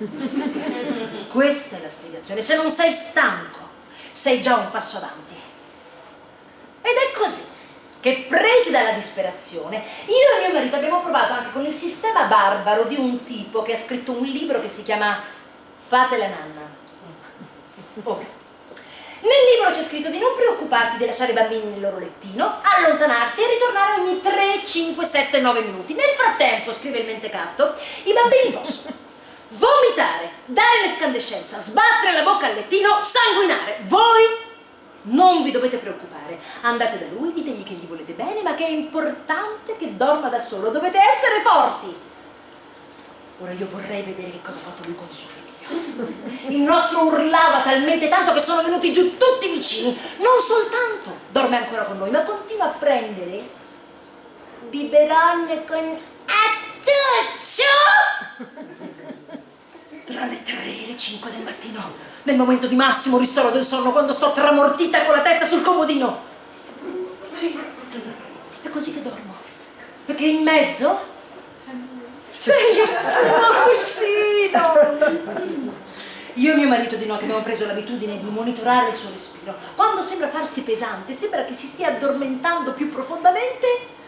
Questa è la spiegazione. Se non sei stanco, sei già un passo avanti. Ed è così che presi dalla disperazione, io e mio marito abbiamo provato anche con il sistema barbaro di un tipo che ha scritto un libro che si chiama Fate la nanna. Ora, nel libro c'è scritto di non preoccuparsi di lasciare i bambini nel loro lettino, allontanarsi e ritornare ogni 3, 5, 7, 9 minuti. Nel frattempo, scrive il mentecatto, i bambini possono vomitare, dare l'escandescenza, sbattere la bocca al lettino, sanguinare. Voi non vi dovete preoccupare, andate da lui, ditegli che gli volete bene, ma che è importante che dorma da solo, dovete essere forti. Ora io vorrei vedere che cosa ha fatto lui con suo figlio. Il nostro urlava talmente tanto che sono venuti giù tutti i vicini. Non soltanto dorme ancora con noi, ma continua a prendere biberonne con attuccio tra le 3 e le 5 del mattino, nel momento di massimo ristoro del sonno, quando sto tramortita con la testa sul comodino. Sì, è così che dormo. Perché in mezzo c'è il suo cuscino. Io e mio marito di notte abbiamo preso l'abitudine di monitorare il suo respiro. Quando sembra farsi pesante, sembra che si stia addormentando più profondamente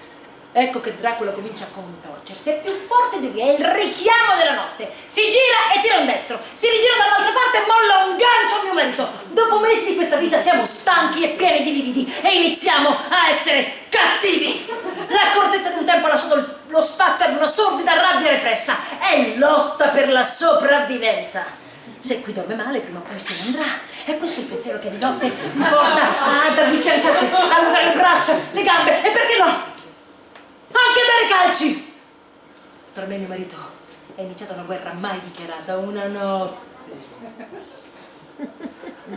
Ecco che Dracula comincia a contorcersi, è più forte di lui, è il richiamo della notte. Si gira e tira un destro, si rigira dall'altra parte e molla un gancio a mio marito. Dopo mesi di questa vita siamo stanchi e pieni di lividi e iniziamo a essere cattivi. L'accortezza di un tempo ha lasciato lo spazio ad una sordida rabbia repressa. È lotta per la sopravvivenza. Se qui dorme male, prima o poi se ne andrà. E questo è il pensiero che di notte mi porta a darmi fiancate, a allungare le braccia, le gambe e perché no? Anche a dare calci! Per me e mio marito è iniziata una guerra mai dichiarata, una notte.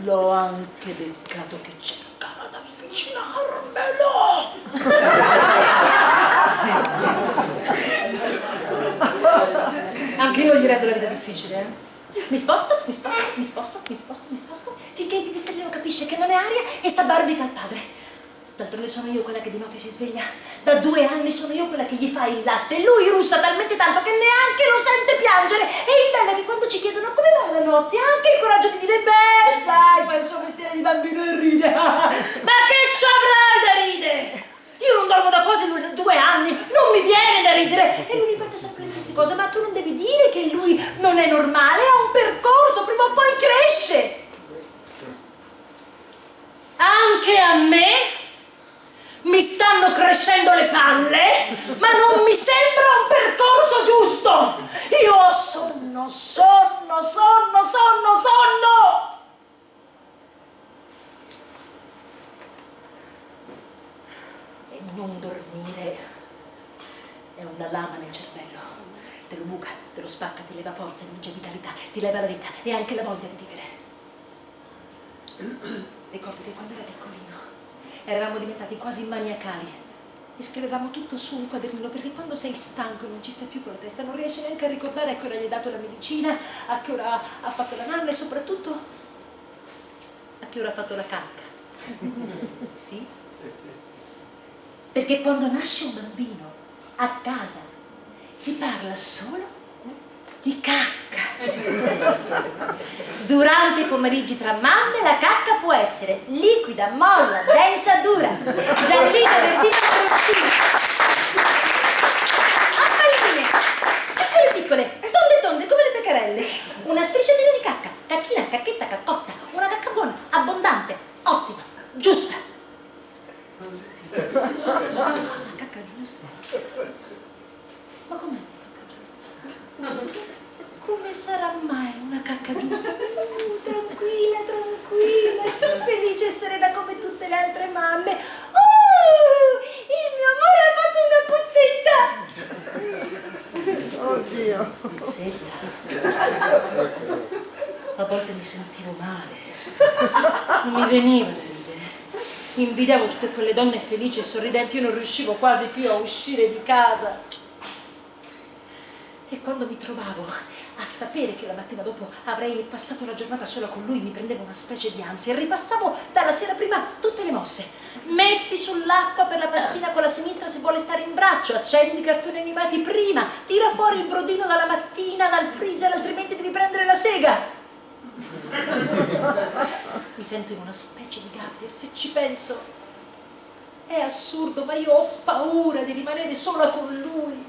L'ho anche beccato che cercava di avvicinarmelo! anche io gli rendo la vita difficile, eh? Mi sposto, mi sposto, mi sposto, mi sposto, mi sposto, finché il pipistrellino capisce che non è aria e s'abbarbica al padre. D'altronde sono io quella che di notte si sveglia. Da due anni sono io quella che gli fa il latte. Lui russa talmente tanto che neanche lo sente piangere. E il bello è che quando ci chiedono come va la notte, ha anche il coraggio di dire, beh, sai, fa il suo mestiere di bambino e ride. Ma che ci avrai da ridere? Io non dormo da quasi due anni, non mi viene da ridere. E lui ripete sempre le stesse cose, ma tu non devi dire che lui non è normale, ha un percorso, prima o poi cresce. Anche a me mi stanno crescendo le palle, ma non mi sembra un percorso giusto. Io ho sonno, sonno, sonno, sonno, sonno. E non dormire è una lama nel cervello. Te lo buca, te lo spacca, ti leva forza, ti vitalità, ti leva la vita e anche la voglia di vivere. Ricordo che quando era piccolino eravamo diventati quasi maniacali e scrivevamo tutto su un quadernino perché quando sei stanco e non ci stai più con la testa non riesci neanche a ricordare a che ora gli hai dato la medicina, a che ora ha fatto la nanna e soprattutto a che ora ha fatto la cacca. sì? Perché quando nasce un bambino a casa si parla solo di cacca. Durante i pomeriggi tra mamme la cacca può essere liquida, molla, densa, dura, giallina, verdina, marroncina. Appalline, piccole piccole, tonde tonde come le pecarelle. Una strisciatina di cacca, cacchina, cacchetta, caccotta, una cacca buona, abbondante, ottima, giusta. La cacca giusta. Ma com'è? Come sarà mai una cacca giusta? Uh, tranquilla, tranquilla, sii felice e serena come tutte le altre mamme. Oh, il mio amore ha fatto una puzzetta! Oddio! Puzzetta? A volte mi sentivo male, non veniva da ridere. Invidiavo tutte quelle donne felici e sorridenti, io non riuscivo quasi più a uscire di casa. E quando mi trovavo a sapere che la mattina dopo avrei passato la giornata sola con lui mi prendeva una specie di ansia e ripassavo dalla sera prima tutte le mosse. Metti sull'acqua per la pastina con la sinistra se vuole stare in braccio, accendi i cartoni animati prima, tira fuori il brodino dalla mattina dal freezer altrimenti devi prendere la sega. Mi sento in una specie di gabbia e se ci penso è assurdo ma io ho paura di rimanere sola con lui.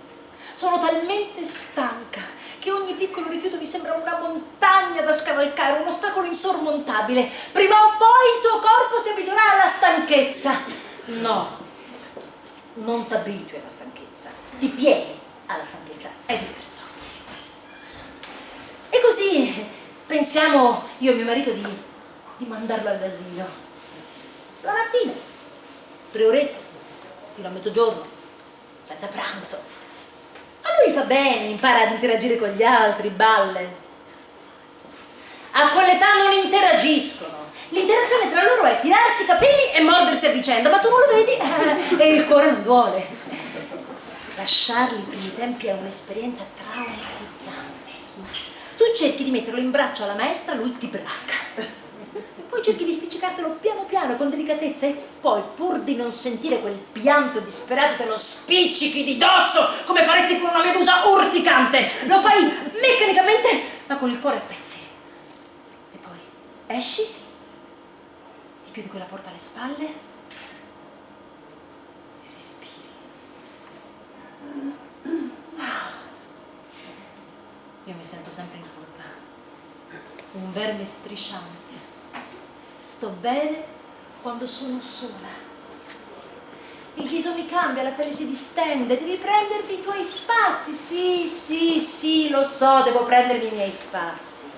Sono talmente stanca che ogni piccolo rifiuto mi sembra una montagna da scavalcare, un ostacolo insormontabile. Prima o poi il tuo corpo si abituerà alla stanchezza. No, non ti abitui alla stanchezza, ti pieghi alla stanchezza, è diverso. E così pensiamo io e mio marito di, di mandarlo all'asilo. La mattina, tre orette, fino a mezzogiorno, senza pranzo a lui fa bene, impara ad interagire con gli altri, balle. A quell'età non interagiscono. L'interazione tra loro è tirarsi i capelli e mordersi a vicenda, ma tu non lo vedi e il cuore non duole. Lasciarli i primi tempi è un'esperienza traumatizzante. Tu cerchi di metterlo in braccio alla maestra, lui ti bracca poi cerchi di spiccicartelo piano piano, con delicatezza, e poi, pur di non sentire quel pianto disperato, te lo spiccichi di dosso, come faresti con una medusa urticante. Lo fai meccanicamente, ma con il cuore a pezzi. E poi esci, ti chiudi quella porta alle spalle e respiri. Io mi sento sempre in. Un verme strisciante sto bene quando sono sola. Il viso mi cambia, la pelle si distende, devi prenderti i tuoi spazi. Sì, sì, sì, lo so, devo prendermi i miei spazi.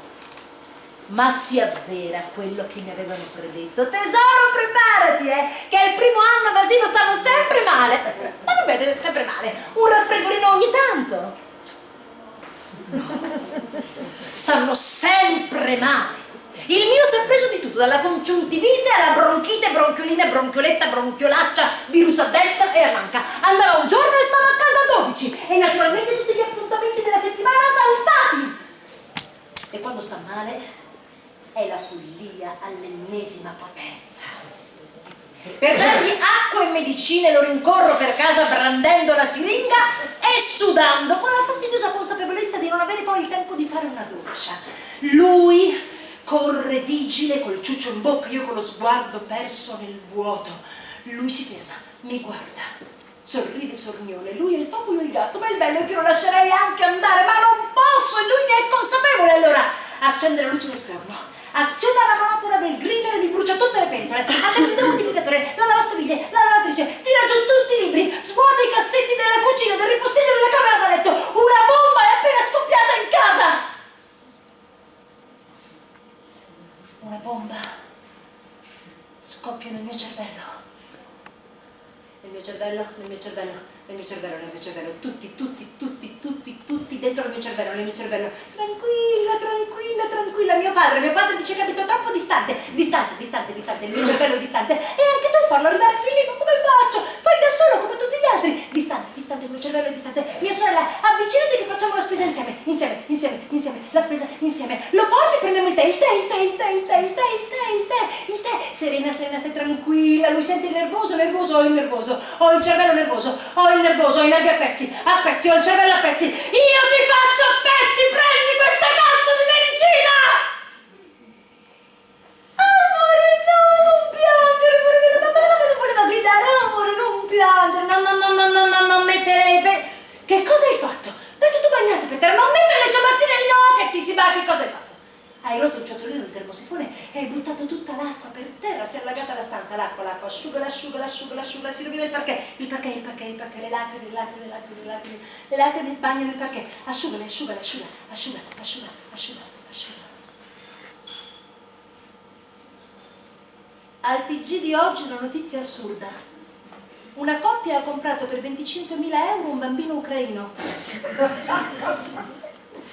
Ma si avvera quello che mi avevano predetto. Tesoro, preparati, eh, che al primo anno d'asilo stanno sempre male. Ma vabbè, sempre male. Un raffreddorino ogni tanto. No. Stanno sempre male. Il mio si è preso di tutto, dalla congiuntivite alla bronchite, bronchiolina, bronchioletta, bronchiolaccia, virus a destra e a manca. Andava un giorno e stava a casa a 12 e naturalmente tutti gli appuntamenti della settimana saltati. E quando sta male è la follia all'ennesima potenza. Per dargli acqua e medicine lo rincorro per casa brandendo la siringa e sudando con la fastidiosa consapevolezza di non avere poi il tempo di fare una doccia. Lui corre vigile col ciuccio in bocca, io con lo sguardo perso nel vuoto. Lui si ferma, mi guarda sorride sornione, lui è il topo io il gatto, ma il bello è che lo lascerei anche andare, ma non posso e lui ne è consapevole, allora accende la luce del forno, aziona la manopola del griller e mi brucia tutte le pentole, accende il dehumidificatore, la lavastoviglie, la lavatrice, tira giù tutti i libri, svuota i cassetti della cucina, del ripostiglio della camera da letto, una bomba è appena scoppiata in casa! Una bomba. Scoppia nel mio cervello. Nel mio cervello, nel mio cervello, nel mio cervello, nel mio cervello, tutti, tutti, tutti, tutti, tutti dentro il mio cervello, nel mio cervello, tranquilla, tranquilla, tranquilla, mio padre, mio padre dice che abito troppo distante, distante, distante, distante, il mio cervello distante, e anche tu farlo arrivare Filippo, come faccio? Fai da solo come tutti gli altri, distante, distante, il mio cervello è distante, mia sorella, avvicinati che facciamo la spesa insieme, insieme, insieme, insieme, la spesa insieme, lo porti e prendiamo il tè, il tè, il tè, il tè, il tè, il tè, il tè, il tè, il tè, serena, serena, stai tranquilla, lui sente nervoso, nervoso, ho il nervoso, ho il cervello nervoso, ho il nervoso, ho i nervi a pezzi, a pezzi, ho il cervello a pezzi, io ti faccio a pezzi, prendi questa cazzo di medicina! Amore, no, non piangere, amore la mamma non voleva gridare, amore, non piangere, no, no, no, no, no, no, non mettere le Che cosa hai fatto? È tutto bagnato per terra, non mettere le ciabattine, no, che ti si va, che cosa hai fatto? Hai rotto il ciotolino del termosifone e hai buttato tutta l'acqua per terra, si è allagata la stanza, l'acqua, l'acqua, asciuga, asciuga, asciuga, asciuga, si rovina il perché, il perché, il perché, il perché, le lacrime, le lacrime, le lacrime, le lacrime, le lacrime del bagno del perché, asciugale, asciugale, asciuga, asciuga, asciuga, asciuga, asciuga. Al TG di oggi una notizia assurda. Una coppia ha comprato per 25.000 euro un bambino ucraino.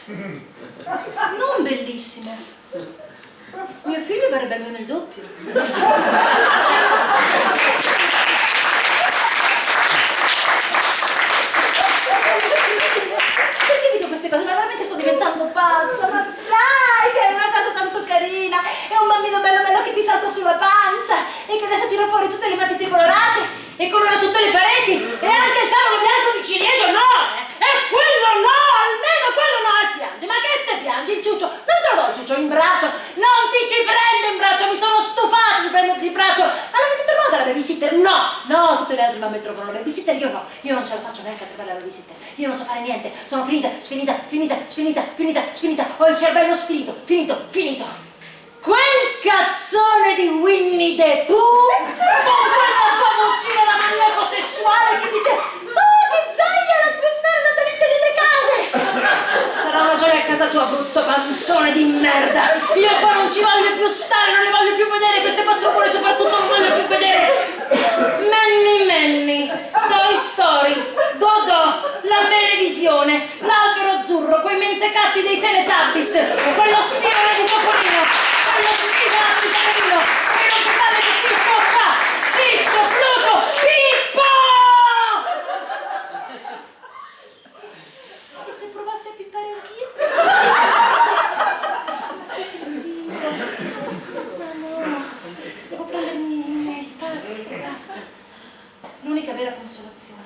Non bellissimo. Mio figlio verrebbe almeno il doppio. Perché dico queste cose? Ma veramente sto diventando pazza. Ma dai, che è una cosa tanto carina. È un bambino bello bello che ti salta sulla pancia e che adesso tira fuori tutte le matite colorate e colora tutte le pareti e anche il tavolo bianco di ciliegio, no! E quello no! Almeno quello no! E piange. Ma che te piangi il ciuccio? Non do il ciuccio in braccio! Non ti ci prendo in braccio! Mi sono stufato di prenderti in braccio! Ma l'avete trovata la babysitter? No! No, tutte le altre mamme trovano la babysitter, io no! Io non ce la faccio neanche a trovare la babysitter! Io non so fare niente! Sono finita, sfinita, finita, sfinita, finita, sfinita! Ho il cervello sfinito, finito, finito! Quel cazzone di Winnie the Pooh con quella sua vocina da maniaco sessuale che dice Oh che gioia l'atmosfera natalizia gioia a casa tua brutto panzone di merda. Io qua non ci voglio più stare, non le voglio più vedere. Queste patrulle soprattutto non voglio più vedere. Manny Manny, Toy Story, Dodò, la Melevisione, l'albero azzurro, quei mentecatti dei Teletubbies Quello spione di Topolino quello sfigato carino, quello che vale di Pippo qua, Ciccio, Pluto, Pippo! E se pippare anch'io? Ma no, devo prendermi i miei spazi e basta. L'unica vera consolazione,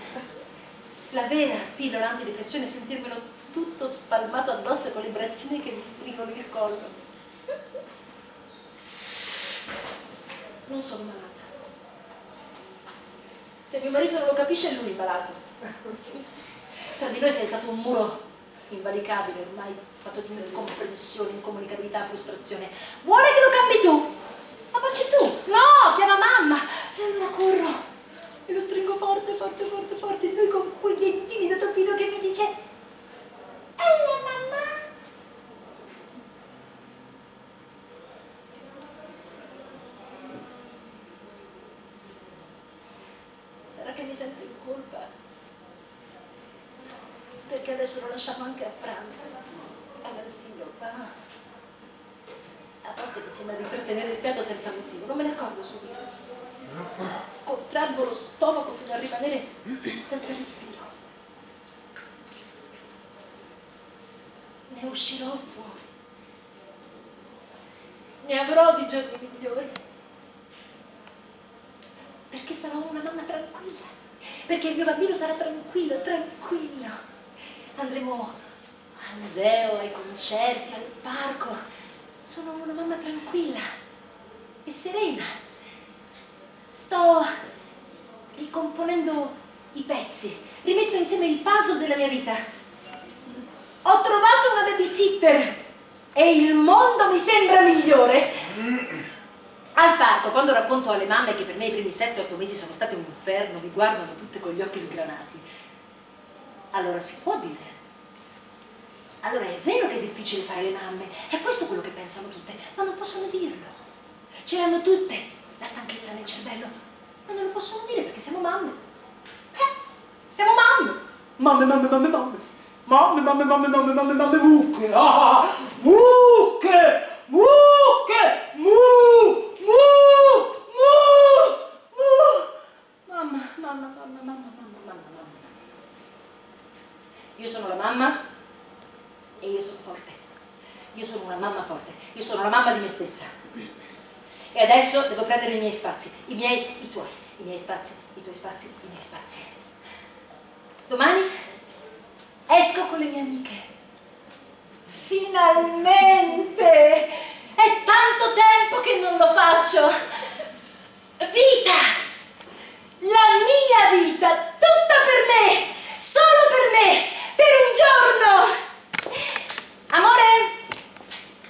la vera pillola antidepressione è sentirmelo tutto spalmato addosso con le braccine che mi stringono il collo. non sono malata. Se mio marito non lo capisce è lui malato. Tra di noi si è alzato un muro invalicabile, ormai fatto di incomprensione, incomunicabilità, frustrazione. Vuole che lo cambi tu? Ma facci tu! No, chiama mamma! E allora corro e lo stringo forte, forte, forte, forte, lui con quei dentini da topino che mi dice Ehi mamma! che mi sento in colpa perché adesso lo lasciamo anche a pranzo all'asilo ah. a volte mi sembra di trattenere il fiato senza motivo non me ne accorgo subito contraggo lo stomaco fino a rimanere senza respiro ne uscirò fuori ne avrò di giorni migliori Perché sarò una mamma tranquilla. Perché il mio bambino sarà tranquillo, tranquillo. Andremo al museo, ai concerti, al parco. Sono una mamma tranquilla e serena. Sto ricomponendo i pezzi, rimetto insieme il puzzle della mia vita. Ho trovato una babysitter e il mondo mi sembra migliore. Al parto, quando racconto alle mamme che per me i primi 7-8 mesi sono stati un inferno, mi guardano tutte con gli occhi sgranati. Allora si può dire. Allora è vero che è difficile fare le mamme, è questo quello che pensano tutte, ma non possono dirlo. C'erano tutte la stanchezza nel cervello, ma non lo possono dire perché siamo mamme. Eh, siamo mamme. Mamme, mamme, mamme, mamme. Mamme, mamme, mamme, mamme, mamme, mamme, mucche. Ah, mucche, mucche, mu, mu, mu, mu. Mamma, mamma, mamma, mamma. Io sono la mamma e io sono forte. Io sono una mamma forte. Io sono la mamma di me stessa. E adesso devo prendere i miei spazi, i miei, i tuoi, i miei spazi, i tuoi spazi, i miei spazi. Domani esco con le mie amiche. Finalmente! È tanto tempo che non lo faccio. Vita! La mia vita, tutta per me, solo per me, per un giorno. Amore,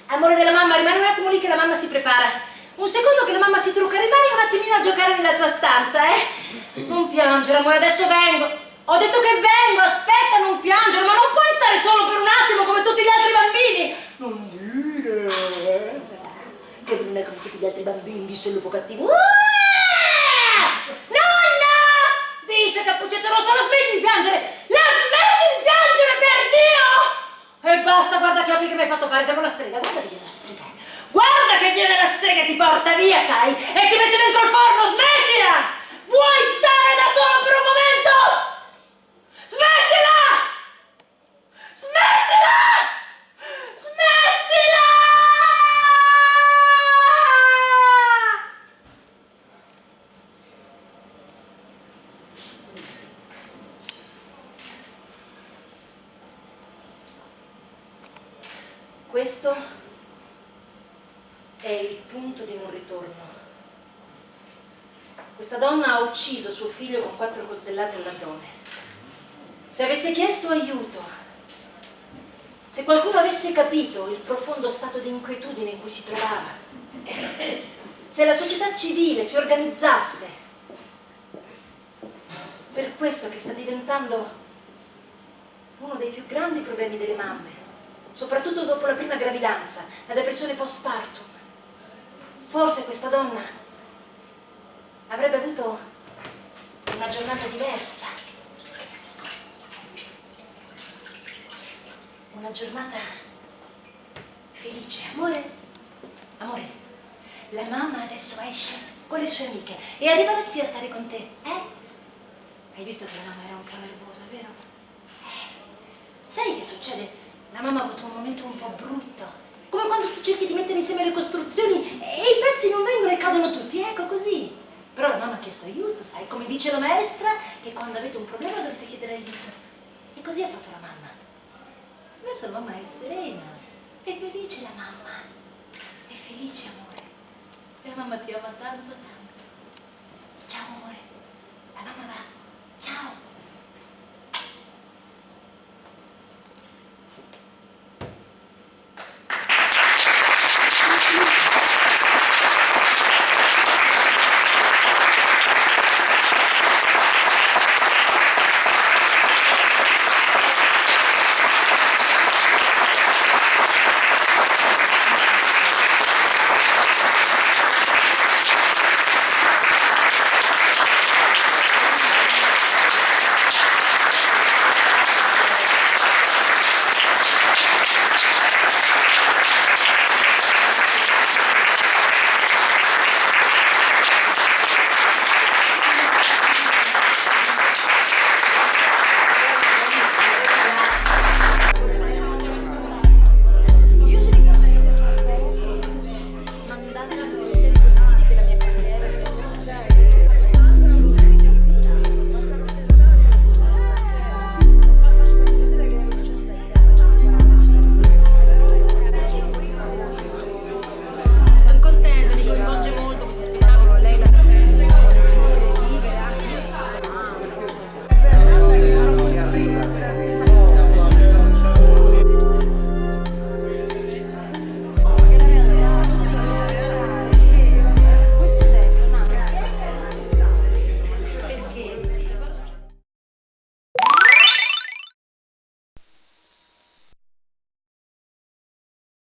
amore della mamma, rimani un attimo lì che la mamma si prepara. Un secondo che la mamma si trucca, rimani un attimino a giocare nella tua stanza, eh? Non piangere, amore, adesso vengo. Ho detto che vengo, aspetta, non piangere, ma non puoi stare solo per un attimo come tutti gli altri bambini. Non dire, eh? Che non è come tutti gli altri bambini, disse il lupo cattivo. Ah! Nonna! Dice Cappuccetto Rosso, la smetti di piangere! La smetti di piangere, per Dio! E basta, guarda che occhi che mi hai fatto fare, siamo la strega, guarda che viene la strega. Guarda che viene la strega e ti porta via, sai? E ti mette dentro il forno, smettila! Vuoi stare da solo per un momento? Smettila! Smettila! Smettila! Questo è il punto di non ritorno. Questa donna ha ucciso suo figlio con quattro coltellate all'addome. Se avesse chiesto aiuto, se qualcuno avesse capito il profondo stato di inquietudine in cui si trovava, se la società civile si organizzasse, per questo che sta diventando uno dei più grandi problemi delle mamme, soprattutto dopo la prima gravidanza, la depressione postpartum. Forse questa donna avrebbe avuto una giornata diversa, una giornata felice. Amore, amore, la mamma adesso esce con le sue amiche e arriva la zia a stare con te, eh? Hai visto che la mamma era un po' nervosa, vero? Eh, sai che succede? La mamma ha avuto un momento un po' brutto. Come quando tu cerchi di mettere insieme le costruzioni e i pezzi non vengono e cadono tutti, ecco così. Però la mamma ha chiesto aiuto, sai, come dice la maestra, che quando avete un problema dovete chiedere aiuto. E così ha fatto la mamma. Adesso la mamma è serena, è felice la mamma, è felice amore. E la mamma ti ama tanto tanto. Ciao amore, la mamma va.